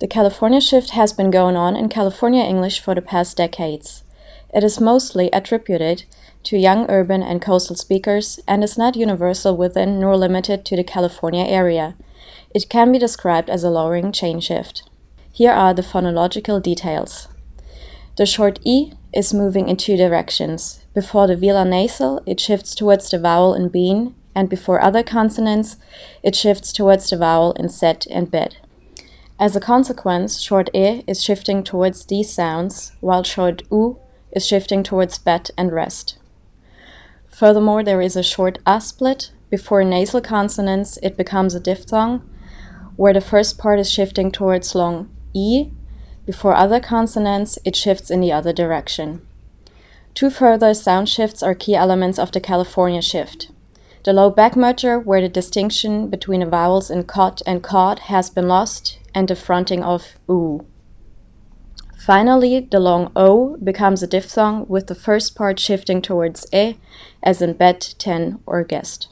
The California shift has been going on in California English for the past decades. It is mostly attributed to young urban and coastal speakers and is not universal within nor limited to the California area. It can be described as a lowering chain shift. Here are the phonological details. The short E is moving in two directions. Before the velar nasal, it shifts towards the vowel in bean, and before other consonants, it shifts towards the vowel in set and bed. As a consequence, short e is shifting towards these sounds, while short u is shifting towards bet and rest. Furthermore, there is a short a split. Before nasal consonants, it becomes a diphthong, where the first part is shifting towards long e. Before other consonants, it shifts in the other direction. Two further sound shifts are key elements of the California shift. The low back merger, where the distinction between the vowels in cot and cod has been lost, and the fronting of oo. Finally, the long o becomes a diphthong with the first part shifting towards e, as in bet, ten, or guest.